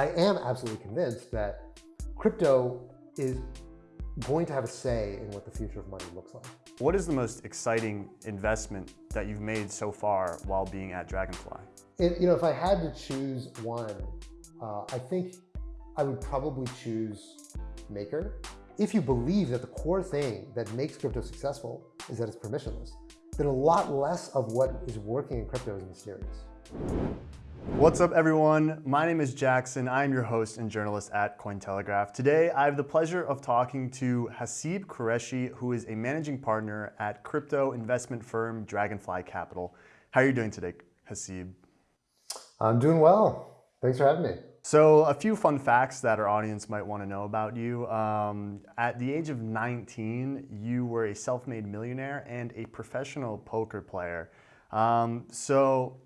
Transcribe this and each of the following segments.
I am absolutely convinced that crypto is going to have a say in what the future of money looks like. What is the most exciting investment that you've made so far while being at Dragonfly? It, you know, if I had to choose one, uh, I think I would probably choose Maker. If you believe that the core thing that makes crypto successful is that it's permissionless, then a lot less of what is working in crypto is mysterious. What's up everyone? My name is Jackson. I'm your host and journalist at Cointelegraph. Today, I have the pleasure of talking to Haseeb Qureshi, who is a managing partner at crypto investment firm Dragonfly Capital. How are you doing today, Haseeb? I'm doing well. Thanks for having me. So a few fun facts that our audience might want to know about you. Um, at the age of 19, you were a self-made millionaire and a professional poker player. Um, so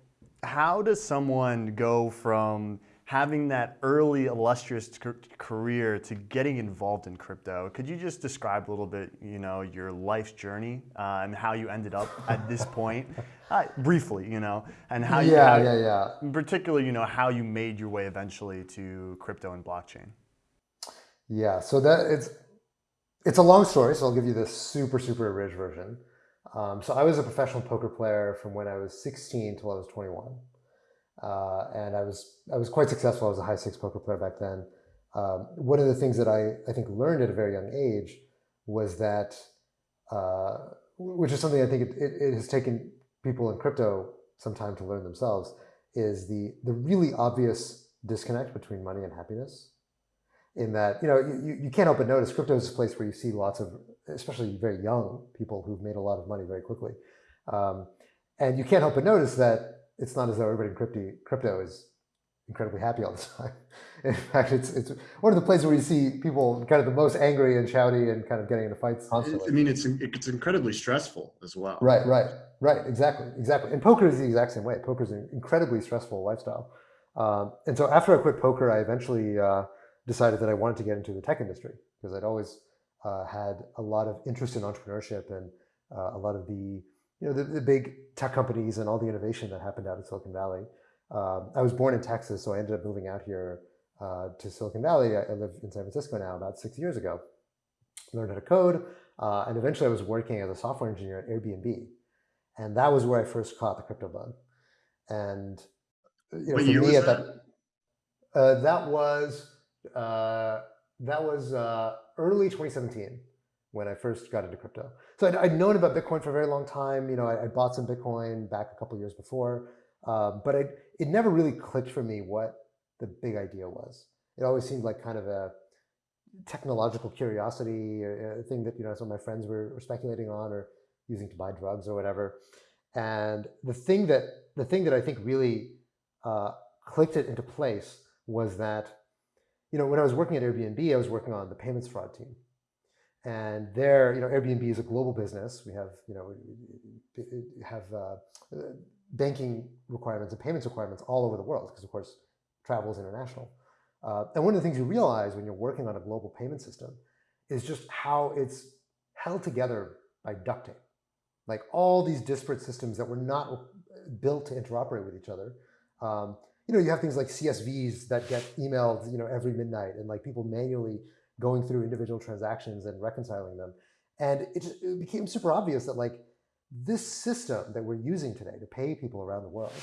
how does someone go from having that early illustrious career to getting involved in crypto? Could you just describe a little bit, you know, your life's journey uh, and how you ended up at this point, uh, briefly, you know, and how you, yeah, yeah, yeah. In particular, you know, how you made your way eventually to crypto and blockchain. Yeah, so that it's it's a long story, so I'll give you the super super abridged version. Um, so I was a professional poker player from when I was 16 till I was 21. Uh, and I was, I was quite successful. I was a high six poker player back then. Um, one of the things that I, I think learned at a very young age was that, uh, which is something I think it, it, it has taken people in crypto some time to learn themselves, is the, the really obvious disconnect between money and happiness in that, you know, you, you can't help but notice crypto is a place where you see lots of, especially very young people who've made a lot of money very quickly. Um, and you can't help but notice that it's not as though everybody in crypto, crypto is incredibly happy all the time. In fact, it's, it's one of the places where you see people kind of the most angry and shouty and kind of getting into fights constantly. I mean, it's, it's incredibly stressful as well. Right, right, right. Exactly, exactly. And poker is the exact same way. Poker is an incredibly stressful lifestyle. Um, and so after I quit poker, I eventually uh, decided that I wanted to get into the tech industry because I'd always uh, had a lot of interest in entrepreneurship and uh, a lot of the you know the, the, big tech companies and all the innovation that happened out in Silicon Valley. Um, I was born in Texas, so I ended up moving out here uh, to Silicon Valley. I, I, live in San Francisco now about six years ago. Learned how to code, uh, and eventually I was working as a software engineer at Airbnb, and that was where I first caught the crypto bug. And you know, what year was that? That, uh, that was uh, that was uh, early 2017 when I first got into crypto. So I'd, I'd, known about Bitcoin for a very long time. You know, I, I bought some Bitcoin back a couple years before, uh, but I, it never really clicked for me what the big idea was. It always seemed like kind of a technological curiosity, or a thing that you know some of my friends were, were speculating on or using to buy drugs or whatever. And the thing that the thing that I think really uh, clicked it into place was that you know, when I was working at Airbnb, I was working on the payments fraud team. And there, you know, Airbnb is a global business. We have, you know, have uh, banking requirements and payments requirements all over the world because, of course, travel is international. Uh, and one of the things you realize when you're working on a global payment system is just how it's held together by duct tape. Like all these disparate systems that were not built to interoperate with each other. Um, you know, you have things like CSVs that get emailed, you know, every midnight and like people manually going through individual transactions and reconciling them. And it, just, it became super obvious that like this system that we're using today to pay people around the world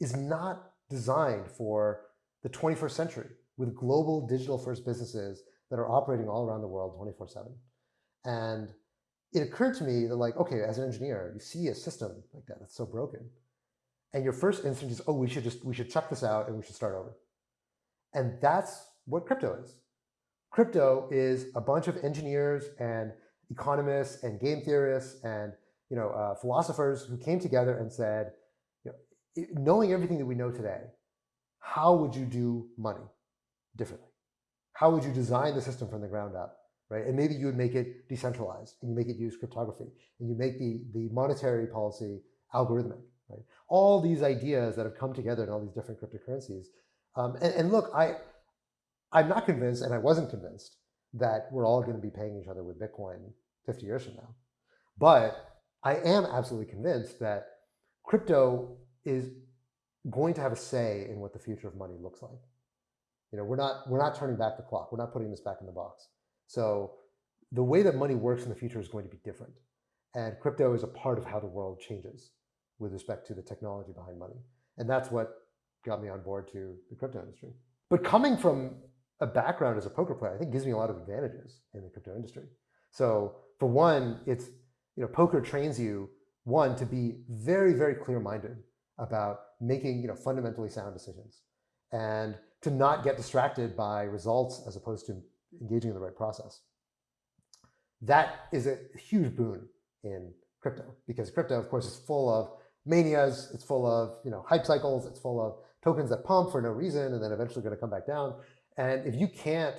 is not designed for the 21st century with global digital first businesses that are operating all around the world 24 seven. And it occurred to me that like, okay, as an engineer, you see a system like that that's so broken and your first instinct is, oh, we should just, we should check this out and we should start over. And that's what crypto is. Crypto is a bunch of engineers and economists and game theorists and you know, uh, philosophers who came together and said, you know, knowing everything that we know today, how would you do money differently? How would you design the system from the ground up? Right? And maybe you would make it decentralized and you make it use cryptography and you make the, the monetary policy algorithmic. Right? All these ideas that have come together in all these different cryptocurrencies. Um, and, and look, I, I'm not convinced, and I wasn't convinced, that we're all going to be paying each other with Bitcoin 50 years from now. But I am absolutely convinced that crypto is going to have a say in what the future of money looks like. You know, we're not we're not turning back the clock. We're not putting this back in the box. So the way that money works in the future is going to be different. And crypto is a part of how the world changes with respect to the technology behind money. And that's what got me on board to the crypto industry. But coming from a background as a poker player, I think gives me a lot of advantages in the crypto industry. So for one, it's, you know, poker trains you, one, to be very, very clear-minded about making, you know, fundamentally sound decisions and to not get distracted by results as opposed to engaging in the right process. That is a huge boon in crypto because crypto, of course, is full of manias. It's full of you know hype cycles. It's full of tokens that pump for no reason and then eventually going to come back down. And if you can't,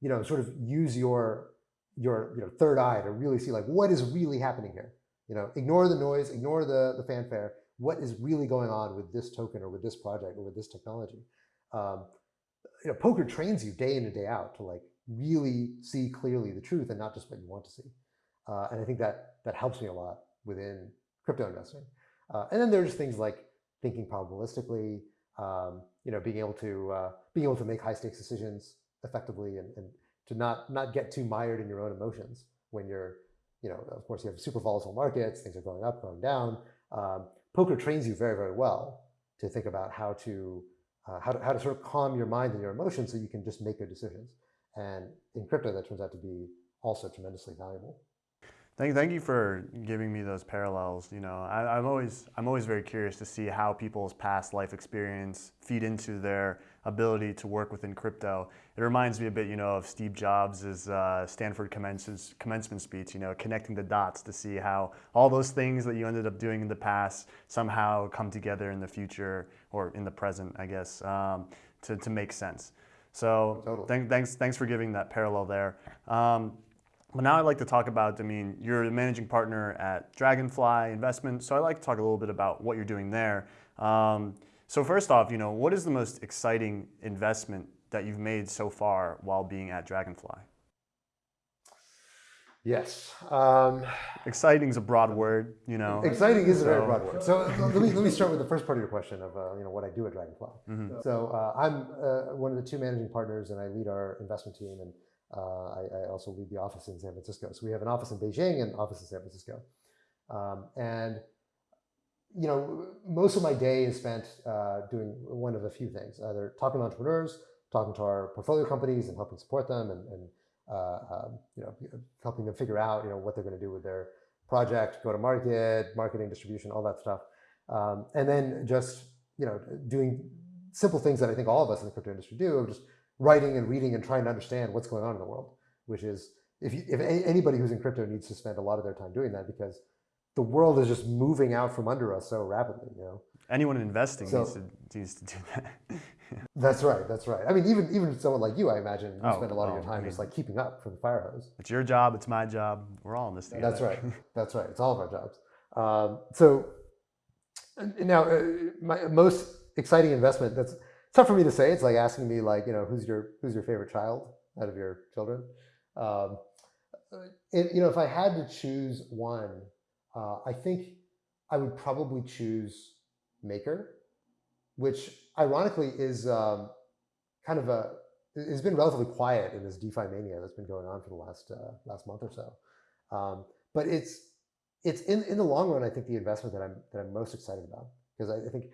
you know, sort of use your your you know third eye to really see like what is really happening here. You know, ignore the noise, ignore the the fanfare. What is really going on with this token or with this project or with this technology? Um, you know, poker trains you day in and day out to like really see clearly the truth and not just what you want to see. Uh, and I think that that helps me a lot within crypto investing. Uh, and then there's things like thinking probabilistically, um, you know, being able to uh, being able to make high stakes decisions effectively and, and to not not get too mired in your own emotions when you're, you know, of course you have super volatile markets, things are going up, going down. Um, poker trains you very, very well to think about how to, uh, how to how to sort of calm your mind and your emotions so you can just make good decisions. And in crypto, that turns out to be also tremendously valuable. Thank, thank you for giving me those parallels. You know, I, am always I'm always very curious to see how people's past life experience feed into their ability to work within crypto. It reminds me a bit, you know, of Steve Jobs' uh, Stanford commencement, commencement speech. You know, connecting the dots to see how all those things that you ended up doing in the past somehow come together in the future or in the present, I guess, um, to to make sense. So totally. th thanks, thanks for giving that parallel there. Um, but now I'd like to talk about, I mean, you're the managing partner at Dragonfly Investment, so I'd like to talk a little bit about what you're doing there. Um, so first off, you know, what is the most exciting investment that you've made so far while being at Dragonfly? Yes. Um, exciting is a broad word, you know. Exciting is so. a very broad word. So let me let me start with the first part of your question of uh, you know what I do at Dragonfly. Mm -hmm. So uh, I'm uh, one of the two managing partners, and I lead our investment team, and I, I, also lead the office in San Francisco. So we have an office in Beijing and an office in San Francisco, um, and you know most of my day is spent uh, doing one of a few things: either talking to entrepreneurs, talking to our portfolio companies, and helping support them, and, and uh, um, you know, helping them figure out, you know, what they're going to do with their project, go to market, marketing, distribution, all that stuff. Um, and then just, you know, doing simple things that I think all of us in the crypto industry do, just writing and reading and trying to understand what's going on in the world, which is, if, you, if anybody who's in crypto needs to spend a lot of their time doing that because the world is just moving out from under us so rapidly, you know. Anyone investing so, needs, to, needs to do that. That's right. That's right. I mean, even even someone like you, I imagine, you oh, spend a lot of your time I mean, just like keeping up for the fire hose. It's your job. It's my job. We're all in this together. That's right. That's right. It's all of our jobs. Um, so now, uh, my most exciting investment. That's tough for me to say. It's like asking me, like, you know, who's your who's your favorite child out of your children. Um, it, you know, if I had to choose one, uh, I think I would probably choose Maker, which ironically is um, kind of a it's been relatively quiet in this DeFi mania that's been going on for the last uh, last month or so. Um, but it's it's in in the long run, I think the investment that I'm that I'm most excited about because I, I, think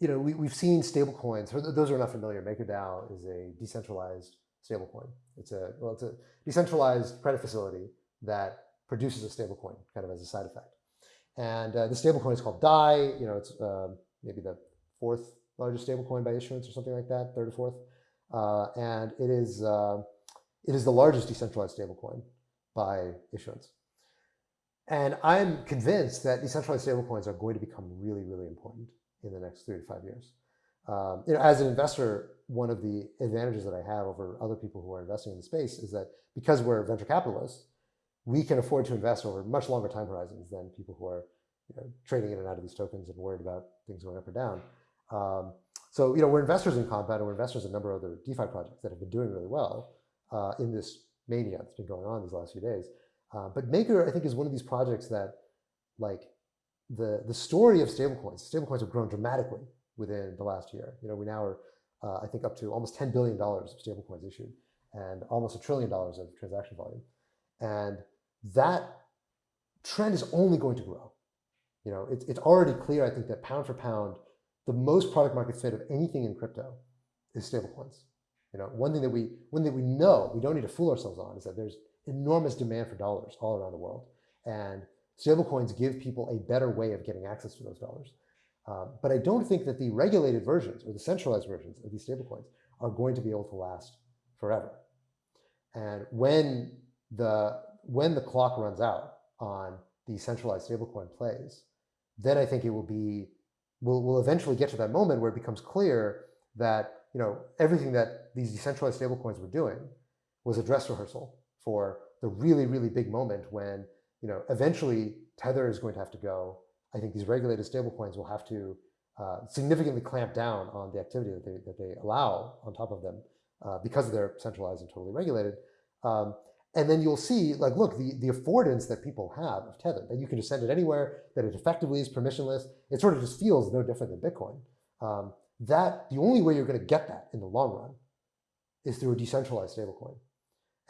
you know we we've seen stablecoins. For those who are not familiar, MakerDAO is a decentralized stablecoin. It's a well, it's a decentralized credit facility that produces a stablecoin kind of as a side effect. And uh, the stablecoin is called DAI. You know, it's uh, maybe the fourth largest stablecoin by issuance or something like that, third or fourth. Uh, and it is, uh, it is the largest decentralized stablecoin by issuance. And I'm convinced that decentralized stablecoins are going to become really, really important in the next three to five years. Um, you know, as an investor, one of the advantages that I have over other people who are investing in the space is that because we're venture capitalists, we can afford to invest over much longer time horizons than people who are you know, trading in and out of these tokens and worried about things going up or down. Um, so, you know, we're investors in Compound and we're investors in a number of other DeFi projects that have been doing really well uh, in this mania that's been going on these last few days. Uh, but Maker, I think, is one of these projects that, like, the the story of stablecoins. Stablecoins have grown dramatically within the last year. You know, we now are uh, I think up to almost $10 billion of stablecoins issued and almost a trillion dollars of transaction volume. And that trend is only going to grow. You know, it's, it's already clear, I think, that pound for pound, the most product market fit of anything in crypto is stablecoins. You know, one thing that we one thing we know we don't need to fool ourselves on is that there's enormous demand for dollars all around the world, and stablecoins give people a better way of getting access to those dollars. Um, but I don't think that the regulated versions or the centralized versions of these stablecoins are going to be able to last forever. And when the when the clock runs out on the centralized stablecoin plays, then I think it will be we'll, we'll eventually get to that moment where it becomes clear that you know everything that these decentralized stablecoins were doing was a dress rehearsal for the really really big moment when you know eventually tether is going to have to go i think these regulated stablecoins will have to uh, significantly clamp down on the activity that they, that they allow on top of them uh, because they're centralized and totally regulated um, and then you'll see, like, look, the, the affordance that people have of Tether, that you can just send it anywhere, that it effectively is permissionless, it sort of just feels no different than Bitcoin. Um, that the only way you're going to get that in the long run is through a decentralized stablecoin.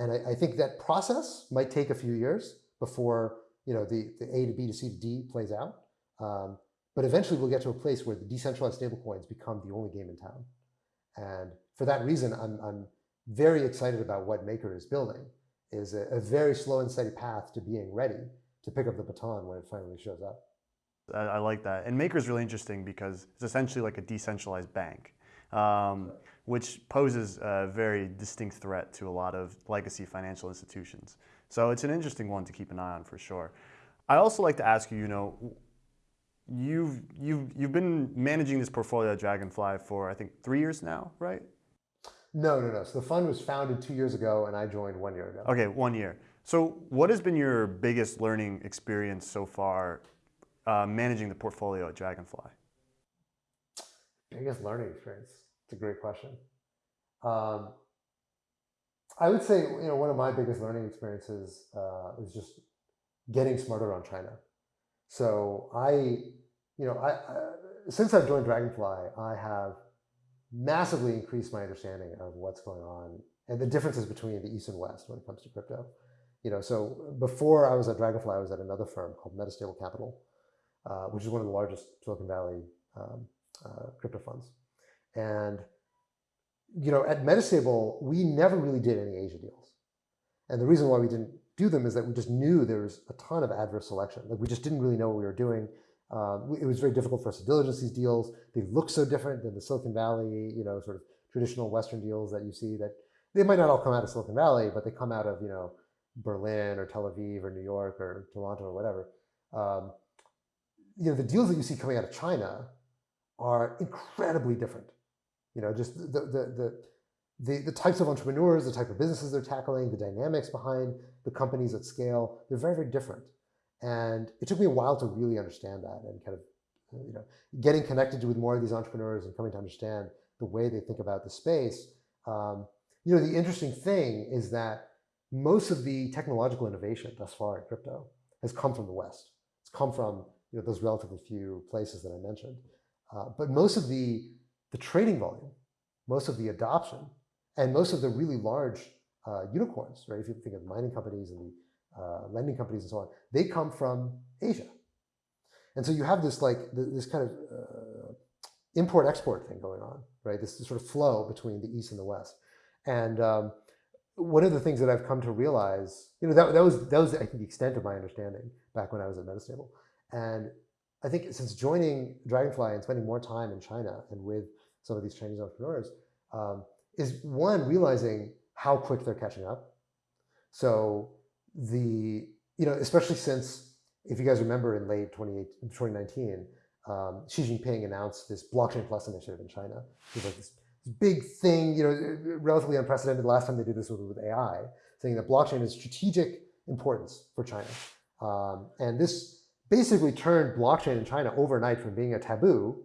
And I, I, think that process might take a few years before you know the, the A to B to C to D plays out. Um, but eventually we'll get to a place where the decentralized stablecoins become the only game in town. And for that reason, I'm, I'm very excited about what Maker is building is a, a, very slow and steady path to being ready to pick up the baton when it finally shows up. I, I like that. And Maker is really interesting because it's essentially like a decentralized bank, um, which poses a very distinct threat to a lot of legacy financial institutions. So it's an interesting one to keep an eye on for sure. I also like to ask you, you know, you've, you've, you've been managing this portfolio at Dragonfly for, I think, three years now, right? No, no, no. So the fund was founded two years ago, and I joined one year ago. Okay, one year. So what has been your biggest learning experience so far uh, managing the portfolio at Dragonfly? Biggest learning experience. It's a great question. Um, I would say you know one of my biggest learning experiences uh, is just getting smarter on China. So I, you know, I, I since I've joined Dragonfly, I have massively increased my understanding of what's going on and the differences between the East and West when it comes to crypto. You know, so before I was at Dragonfly, I was at another firm called Metastable Capital, uh, which is one of the largest Silicon Valley um, uh, crypto funds. And you know, at Metastable, we never really did any Asia deals. And the reason why we didn't do them is that we just knew there was a ton of adverse selection. Like we just didn't really know what we were doing. Um, it was very difficult for us to diligence these deals. They look so different than the Silicon Valley, you know, sort of traditional Western deals that you see that they might not all come out of Silicon Valley, but they come out of, you know, Berlin or Tel Aviv or New York or Toronto or whatever. Um, you know, the deals that you see coming out of China are incredibly different. You know, just the, the, the, the, types of entrepreneurs, the type of businesses they're tackling, the dynamics behind the companies at scale, they're very, very different. And it took me a while to really understand that and kind of, you know, getting connected with more of these entrepreneurs and coming to understand the way they think about the space. Um, you know, the interesting thing is that most of the technological innovation thus far in crypto has come from the West. It's come from you know, those relatively few places that I mentioned. Uh, but most of the, the trading volume, most of the adoption, and most of the really large uh, unicorns, right? If you think of mining companies and the uh, lending companies and so on, they come from Asia. And so you have this like this kind of uh, import-export thing going on, right? This, this, sort of flow between the East and the West. And um, one of the things that I've come to realize, you know, that, that was that was I think the extent of my understanding back when I was at Metastable. And I think since joining Dragonfly and spending more time in China and with some of these Chinese entrepreneurs, um, is one realizing how quick they're catching up. So the, you know, especially since, if you guys remember in late 2019, um, Xi Jinping announced this blockchain plus initiative in China. It was like this big thing, you know, relatively unprecedented. The last time they did this was with AI, saying that blockchain is strategic importance for China. Um, and this basically turned blockchain in China overnight from being a taboo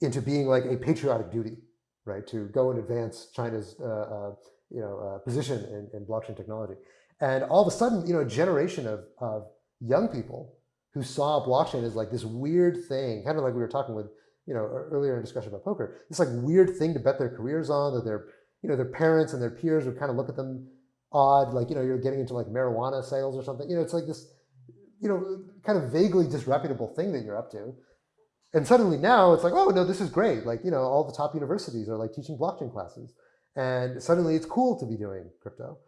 into being like a patriotic duty, right? To go and advance China's, uh, uh, you know, uh, position in, in blockchain technology. And all of a sudden, you know, a generation of, of young people who saw blockchain as like this weird thing, kind of like we were talking with, you know, earlier in discussion about poker, this like weird thing to bet their careers on that their, you know, their parents and their peers would kind of look at them odd, like, you know, you're getting into like marijuana sales or something. You know, it's like this, you know, kind of vaguely disreputable thing that you're up to. And suddenly now it's like, oh no, this is great. Like, you know, all the top universities are like teaching blockchain classes. And suddenly it's cool to be doing crypto.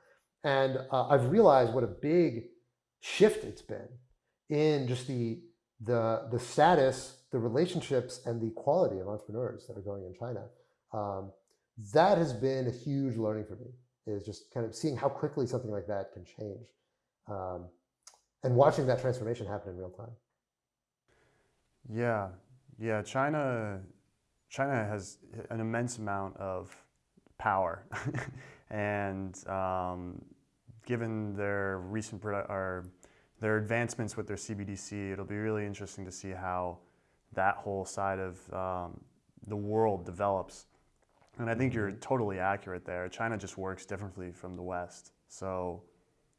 And uh, I've realized what a big shift it's been in just the, the, the status, the relationships, and the quality of entrepreneurs that are going in China. Um, that has been a huge learning for me, is just kind of seeing how quickly something like that can change. Um, and watching that transformation happen in real time. Yeah, yeah. China, China has an immense amount of power, and um, given their recent or their advancements with their CBDC, it'll be really interesting to see how that whole side of um, the world develops. And I think you're mm-hmm. totally accurate there. China just works differently from the West. So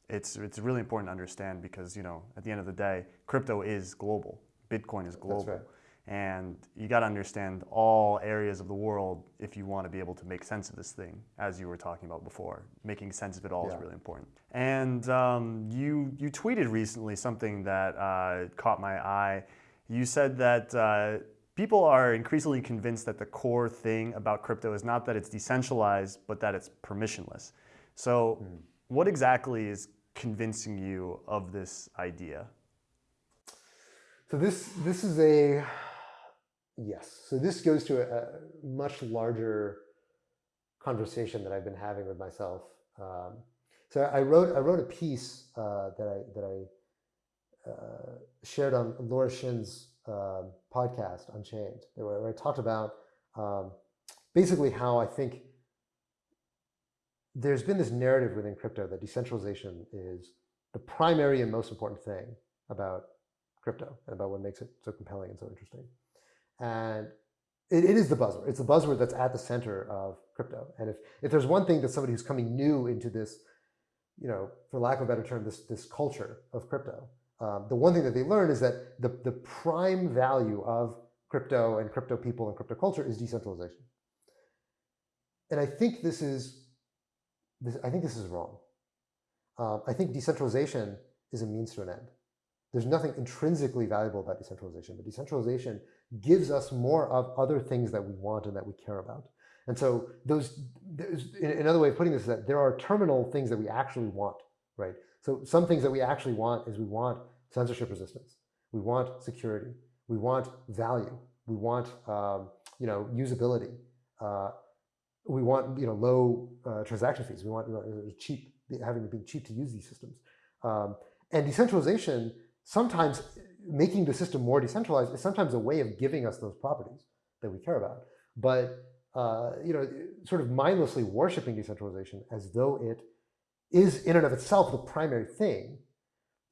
it's, it's really important to understand because, you know, at the end of the day, crypto is global. Bitcoin is global. Right. And you got to understand all areas of the world if you want to be able to make sense of this thing, as you were talking about before. Making sense of it all yeah. is really important. And um, you, you tweeted recently something that uh, caught my eye. You said that uh, people are increasingly convinced that the core thing about crypto is not that it's decentralized, but that it's permissionless. So, mm. What exactly is convincing you of this idea? So this this is a yes. So this goes to a, a much larger conversation that I've been having with myself. Um, so I wrote I wrote a piece uh, that I that I uh, shared on Laura Shin's uh, podcast Unchained, where I talked about um, basically how I think there's been this narrative within crypto that decentralization is the primary and most important thing about crypto and about what makes it so compelling and so interesting. And it, it is the buzzword. It's the buzzword that's at the center of crypto. And if, if there's one thing that somebody who's coming new into this, you know, for lack of a better term, this, this culture of crypto, um, the one thing that they learn is that the, the prime value of crypto and crypto people and crypto culture is decentralization. And I think this is this, I think this is wrong. Um, I think decentralization is a means to an end. There's nothing intrinsically valuable about decentralization, but decentralization gives us more of other things that we want and that we care about. And so those, another way of putting this is that there are terminal things that we actually want, right? So some things that we actually want is we want censorship resistance. We want security. We want value. We want, um, you know, usability. Uh, we want you know low uh, transaction fees. We want cheap having be cheap to use these systems. Um, and decentralization sometimes making the system more decentralized is sometimes a way of giving us those properties that we care about. But uh, you know, sort of mindlessly worshiping decentralization as though it is in and of itself the primary thing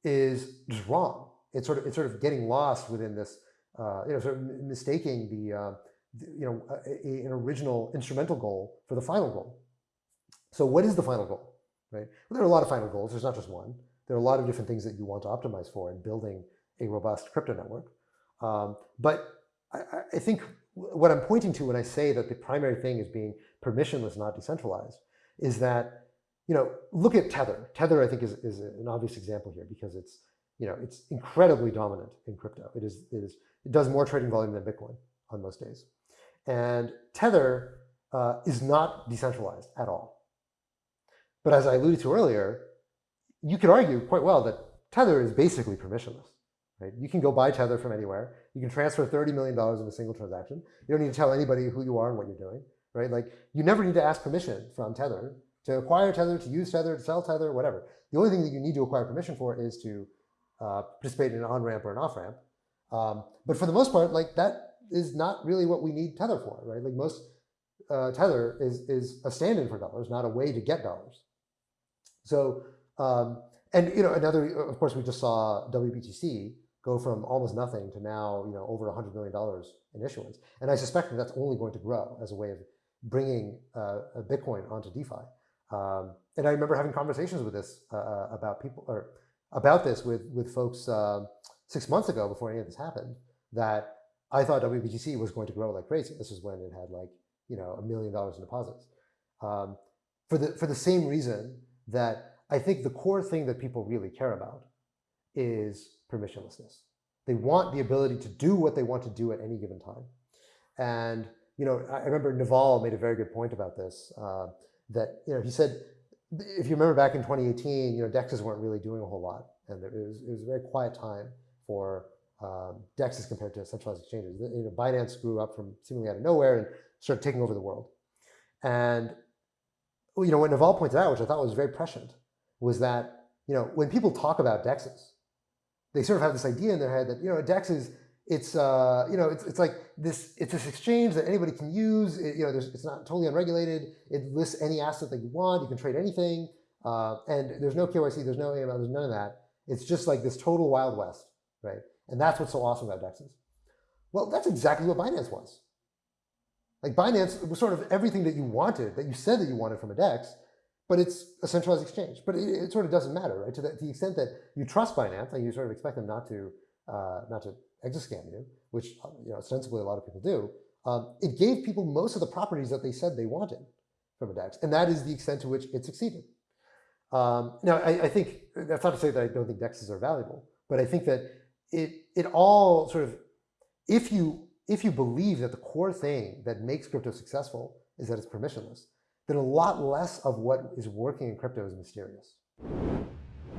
is just wrong. It's sort of it's sort of getting lost within this, uh, you know, sort of mistaking the uh, you know, a, a, an original instrumental goal for the final goal. So what is the final goal, right? Well, there are a lot of final goals. There's not just one. There are a lot of different things that you want to optimize for in building a robust crypto network. Um, but I, I, think what I'm pointing to when I say that the primary thing is being permissionless, not decentralized, is that, you know, look at Tether. Tether, I think, is, is an obvious example here because it's, you know, it's incredibly dominant in crypto. It is, it is, it does more trading volume than Bitcoin on most days. And Tether uh, is not decentralized at all. But as I alluded to earlier, you could argue quite well that Tether is basically permissionless. Right? You can go buy Tether from anywhere. You can transfer $30 million in a single transaction. You don't need to tell anybody who you are and what you're doing. Right? Like you never need to ask permission from Tether to acquire Tether, to use Tether, to sell Tether, whatever. The only thing that you need to acquire permission for is to uh, participate in an on-ramp or an off-ramp. Um, but for the most part, like that is not really what we need Tether for, right? Like most uh, Tether is, is a stand-in for dollars, not a way to get dollars. So, um, and you know, another, of course, we just saw WBTC go from almost nothing to now, you know, over $100 million in issuance. And I suspect that that's only going to grow as a way of bringing uh, Bitcoin onto DeFi. Um, and I remember having conversations with this uh, uh, about people, or about this with, with folks uh, six months ago before any of this happened, that I thought WBTC was going to grow like crazy. This is when it had like you know a million dollars in deposits. Um, for the for the same reason that I think the core thing that people really care about is permissionlessness. They want the ability to do what they want to do at any given time. And you know, I remember Naval made a very good point about this. Uh, that you know, he said, if you remember back in 2018, you know, dexes weren't really doing a whole lot, and it was it was a very quiet time for um, dexes compared to centralized exchanges. You know, Binance grew up from seemingly out of nowhere and started taking over the world. And you know, what Naval pointed out, which I thought was very prescient, was that you know, when people talk about dexes, they sort of have this idea in their head that you know, a dex is it's uh, you know it's, it's like this it's this exchange that anybody can use. It, you know, it's not totally unregulated. It lists any asset that you want. You can trade anything, uh, and there's no KYC, there's no AML, there's none of that. It's just like this total wild west, right? And that's what's so awesome about dexes. Well, that's exactly what Binance was. Like Binance was sort of everything that you wanted, that you said that you wanted from a DEX, but it's a centralized exchange. But it, it sort of doesn't matter, right? To the, to the, extent that you trust Binance and you sort of expect them not to uh, not to exit scam you, which you know ostensibly a lot of people do, um, it gave people most of the properties that they said they wanted from a DEX, and that is the extent to which it succeeded. Um, now, I, I, think that's not to say that I don't think DEXs are valuable, but I think that it it all sort of if you if you believe that the core thing that makes crypto successful is that it's permissionless, then a lot less of what is working in crypto is mysterious.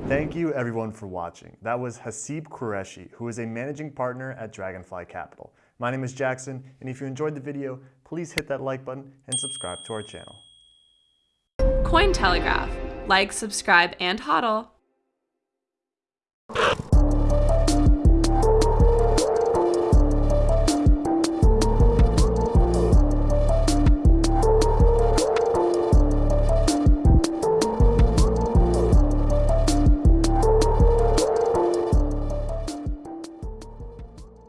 Thank you everyone for watching. That was Haseeb Qureshi, who is a managing partner at Dragonfly Capital. My name is Jackson, and if you enjoyed the video, please hit that like button and subscribe to our channel. Cointelegraph. Like, subscribe, and hodl.